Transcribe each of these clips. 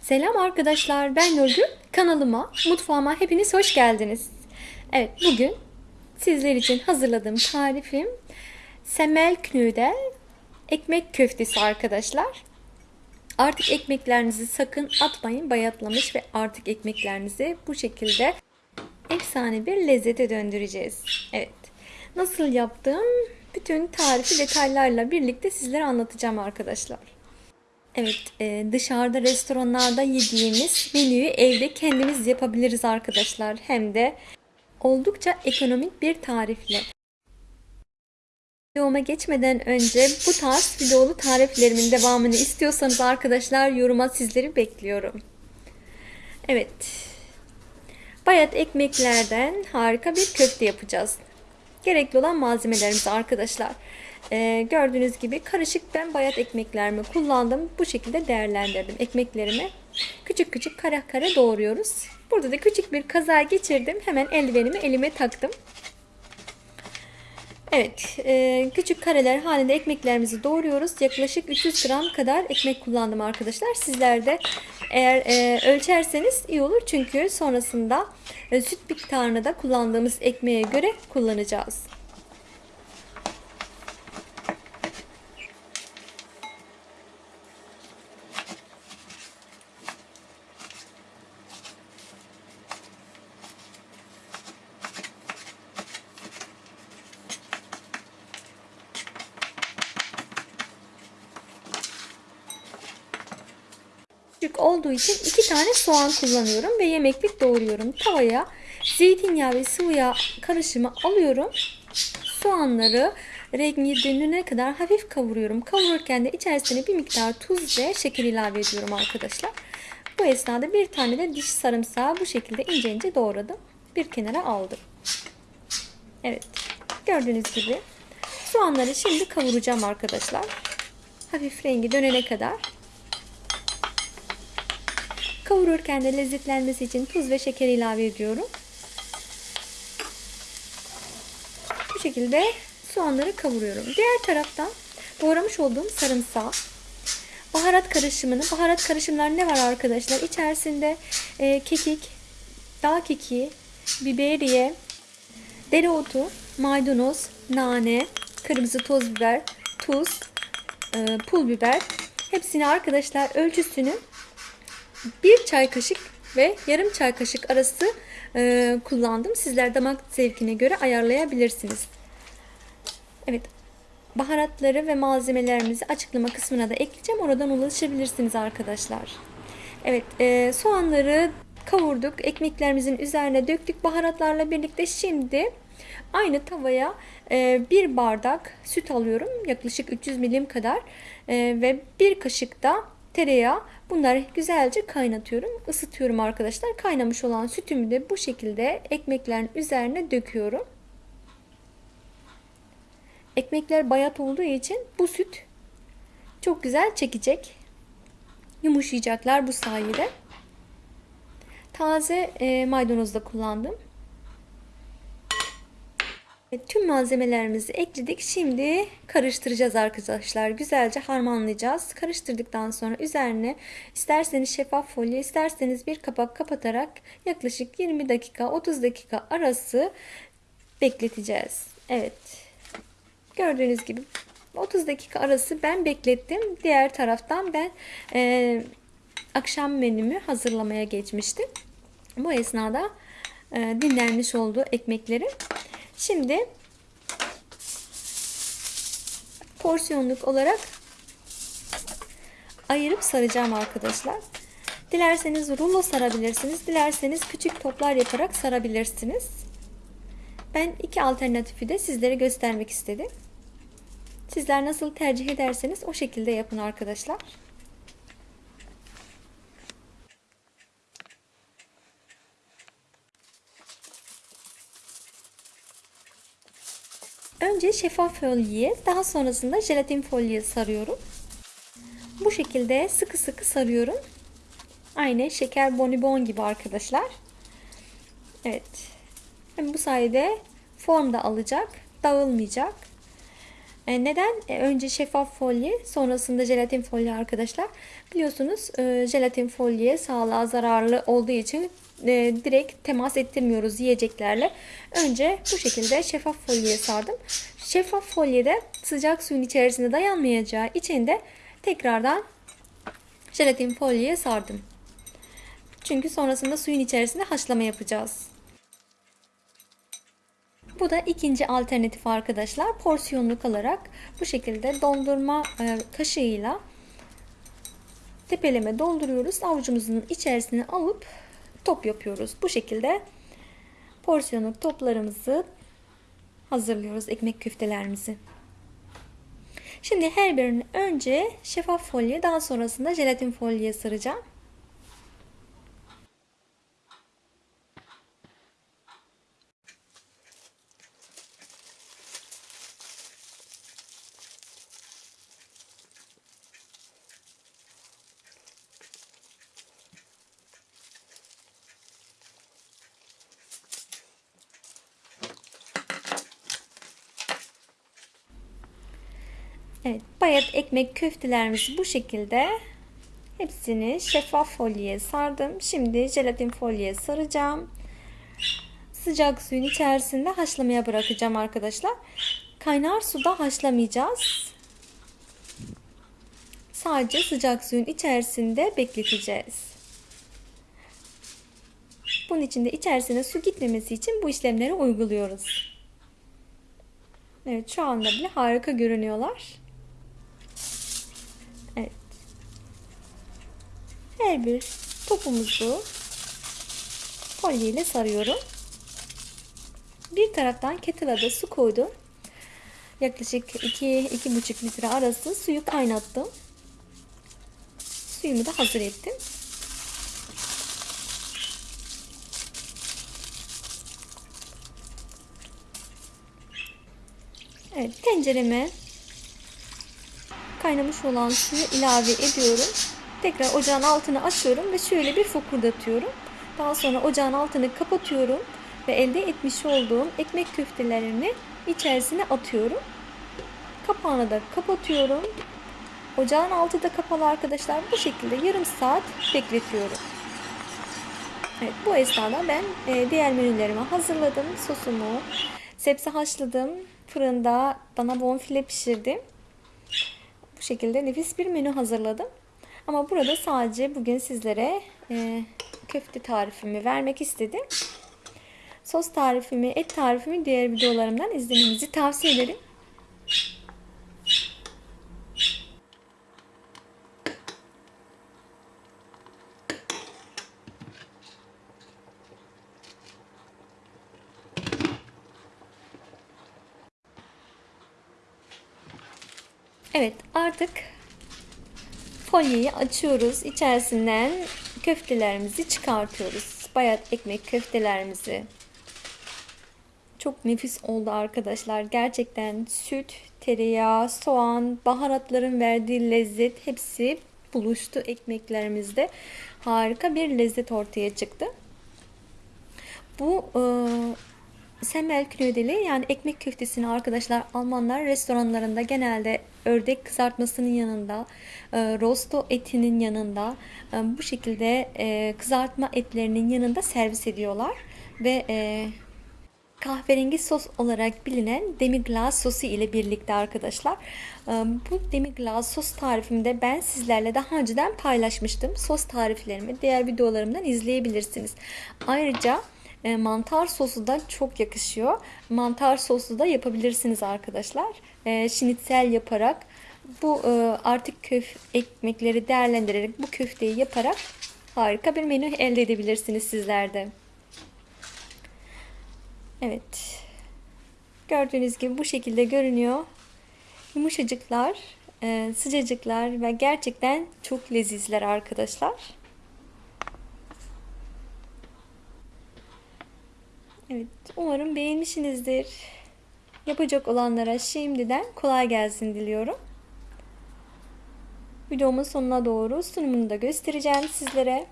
Selam arkadaşlar, ben Nurgül. Kanalıma, mutfağıma hepiniz hoş geldiniz. Evet, bugün sizler için hazırladığım tarifim semel knüde ekmek köftesi arkadaşlar. Artık ekmeklerinizi sakın atmayın, bayatlamış ve artık ekmeklerinizi bu şekilde efsane bir lezzete döndüreceğiz. Evet, nasıl yaptım? Bütün tarifi detaylarla birlikte sizlere anlatacağım arkadaşlar. Evet, e, dışarıda restoranlarda yediğimiz menüyü evde kendimiz yapabiliriz arkadaşlar. Hem de oldukça ekonomik bir tarifle. Videoma geçmeden önce bu tarz videolu tariflerimin devamını istiyorsanız arkadaşlar yoruma sizleri bekliyorum. Evet. Bayat ekmeklerden harika bir köfte yapacağız. Gerekli olan malzemelerimiz arkadaşlar. Ee, gördüğünüz gibi karışık ben bayat ekmeklerimi kullandım. Bu şekilde değerlendirdim ekmeklerimi. Küçük küçük kare kare doğruyoruz. Burada da küçük bir kaza geçirdim. Hemen eldivenimi elime taktım. Evet, e, küçük kareler halinde ekmeklerimizi doğruyoruz. Yaklaşık 300 gram kadar ekmek kullandım arkadaşlar. Sizler de eğer e, ölçerseniz iyi olur. Çünkü sonrasında e, süt miktarını da kullandığımız ekmeğe göre kullanacağız. Olduğu için iki tane soğan kullanıyorum ve yemeklik doğruyorum. Tavaya zeytinyağı ve sıvı yağ karışımı alıyorum. Soğanları rengi dönene kadar hafif kavuruyorum. Kavururken de içerisine bir miktar tuz ve şeker ilave ediyorum arkadaşlar. Bu esnada bir tane de diş sarımsağı bu şekilde ince ince doğradım. Bir kenara aldım. Evet. Gördüğünüz gibi soğanları şimdi kavuracağım arkadaşlar. Hafif rengi dönene kadar Kavururken de lezzetlenmesi için tuz ve şeker ilave ediyorum. Bu şekilde soğanları kavuruyorum. Diğer taraftan doğramış olduğum sarımsağı baharat karışımını, baharat karışımları ne var arkadaşlar? İçerisinde e, kekik, dağ kekiği, biberiye, dereotu, maydanoz, nane, kırmızı toz biber, tuz, e, pul biber. Hepsini arkadaşlar ölçüsünü bir çay kaşık ve yarım çay kaşık arası e, kullandım. Sizler damak zevkine göre ayarlayabilirsiniz. Evet. Baharatları ve malzemelerimizi açıklama kısmına da ekleyeceğim. Oradan ulaşabilirsiniz arkadaşlar. Evet. E, soğanları kavurduk. Ekmeklerimizin üzerine döktük. Baharatlarla birlikte şimdi aynı tavaya e, bir bardak süt alıyorum. Yaklaşık 300 milim kadar. E, ve bir kaşık da tereyağı Bunları güzelce kaynatıyorum. ısıtıyorum arkadaşlar. Kaynamış olan sütümü de bu şekilde ekmeklerin üzerine döküyorum. Ekmekler bayat olduğu için bu süt çok güzel çekecek. Yumuşayacaklar bu sayede. Taze e, maydanoz da kullandım. Tüm malzemelerimizi ekledik. Şimdi karıştıracağız arkadaşlar. Güzelce harmanlayacağız. Karıştırdıktan sonra üzerine isterseniz şeffaf folyo, isterseniz bir kapak kapatarak yaklaşık 20 dakika 30 dakika arası bekleteceğiz. Evet. Gördüğünüz gibi 30 dakika arası ben beklettim. Diğer taraftan ben e, akşam menümü hazırlamaya geçmiştim. Bu esnada e, dinlenmiş oldu ekmekleri. Şimdi porsiyonluk olarak ayırıp saracağım arkadaşlar. Dilerseniz rulo sarabilirsiniz. Dilerseniz küçük toplar yaparak sarabilirsiniz. Ben iki alternatifi de sizlere göstermek istedim. Sizler nasıl tercih ederseniz o şekilde yapın arkadaşlar. Önce şeffaf folye, daha sonrasında jelatin folye sarıyorum. Bu şekilde sıkı sıkı sarıyorum. Aynı şeker bonibon gibi arkadaşlar. Evet. Hem bu sayede form da alacak, dağılmayacak. E, neden? E, önce şeffaf folye, sonrasında jelatin folye arkadaşlar. Biliyorsunuz e, jelatin folye sağlığa zararlı olduğu için e, direkt temas ettirmiyoruz yiyeceklerle. Önce bu şekilde şeffaf folyeye sardım. Şeffaf folyede sıcak suyun içerisinde dayanmayacağı için de tekrardan jelatin folyeye sardım. Çünkü sonrasında suyun içerisinde haşlama yapacağız. Bu da ikinci alternatif arkadaşlar. Porsiyonluk alarak bu şekilde dondurma e, kaşığıyla tepeleme dolduruyoruz. Avucumuzun içerisine alıp top yapıyoruz. Bu şekilde porsiyonluk toplarımızı hazırlıyoruz ekmek köftelerimizi. Şimdi her birini önce şeffaf folye daha sonrasında jelatin folye saracağım. Evet, bayat ekmek köftelerimizi bu şekilde hepsini şeffaf folyeye sardım. Şimdi jelatin folyeye saracağım. Sıcak suyun içerisinde haşlamaya bırakacağım arkadaşlar. Kaynar suda haşlamayacağız. Sadece sıcak suyun içerisinde bekleteceğiz. Bunun için de içerisine su gitmemesi için bu işlemleri uyguluyoruz. Evet şu anda bile harika görünüyorlar. Evet. Her bir topumuzu folye ile sarıyorum. Bir taraftan kettle'a su koydum. Yaklaşık 2-2,5 litre arası suyu kaynattım. Suyumu da hazır ettim. Evet tencereme kaynamış olan suyu ilave ediyorum. Tekrar ocağın altını açıyorum ve şöyle bir fokurdatıyorum. Daha sonra ocağın altını kapatıyorum ve elde etmiş olduğum ekmek köftelerini içerisine atıyorum. Kapağını da kapatıyorum. Ocağın altı da kapalı arkadaşlar. Bu şekilde yarım saat bekletiyorum. Evet, bu esnada ben e, diğer menülerimi hazırladım. Sosumu, sebze haşladım. Fırında dana bonfile pişirdim. Bu şekilde nefis bir menü hazırladım. Ama burada sadece bugün sizlere e, köfte tarifimi vermek istedim. Sos tarifimi, et tarifimi diğer videolarımdan izlemenizi tavsiye ederim. Evet artık folyeyi açıyoruz. İçerisinden köftelerimizi çıkartıyoruz. Bayat ekmek köftelerimizi. Çok nefis oldu arkadaşlar. Gerçekten süt, tereyağı, soğan, baharatların verdiği lezzet hepsi buluştu ekmeklerimizde. Harika bir lezzet ortaya çıktı. Bu e, Semmel knödeli yani ekmek köftesini arkadaşlar Almanlar restoranlarında genelde ördek kızartmasının yanında, e, rosto etinin yanında e, bu şekilde e, kızartma etlerinin yanında servis ediyorlar ve e, kahverengi sos olarak bilinen demi-glace sosu ile birlikte arkadaşlar. E, bu demi-glace sos tarifimde ben sizlerle daha önceden paylaşmıştım. Sos tariflerimi diğer videolarımdan izleyebilirsiniz. Ayrıca e, mantar sosu da çok yakışıyor. Mantar sosu da yapabilirsiniz arkadaşlar. E, şinitsel yaparak bu e, artık köf ekmekleri değerlendirerek bu köfteyi yaparak harika bir menü elde edebilirsiniz sizlerde. Evet. Gördüğünüz gibi bu şekilde görünüyor. Yumuşacıklar, e, sıcacıklar ve gerçekten çok lezizler arkadaşlar. Evet, umarım beğenmişsinizdir. Yapacak olanlara şimdiden kolay gelsin diliyorum. Videomun sonuna doğru sunumunu da göstereceğim sizlere.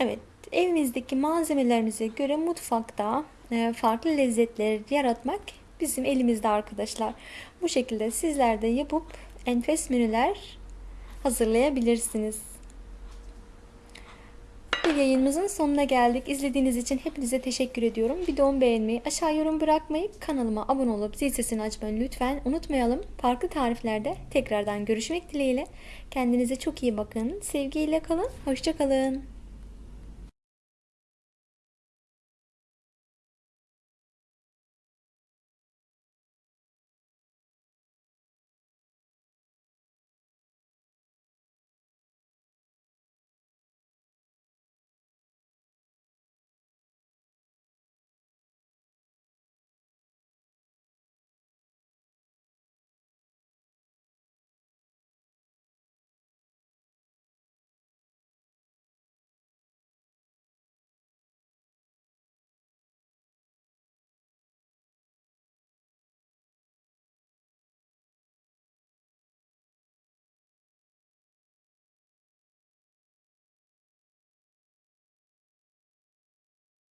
Evet, evimizdeki malzemelerimize göre mutfakta e, farklı lezzetler yaratmak bizim elimizde arkadaşlar. Bu şekilde sizler de yapıp enfes menüler hazırlayabilirsiniz. Bir yayınımızın sonuna geldik. İzlediğiniz için hepinize teşekkür ediyorum. Videomu beğenmeyi, aşağı yorum bırakmayı, kanalıma abone olup zil sesini açmayı lütfen unutmayalım. Farklı tariflerde tekrardan görüşmek dileğiyle. Kendinize çok iyi bakın. Sevgiyle kalın. Hoşçakalın.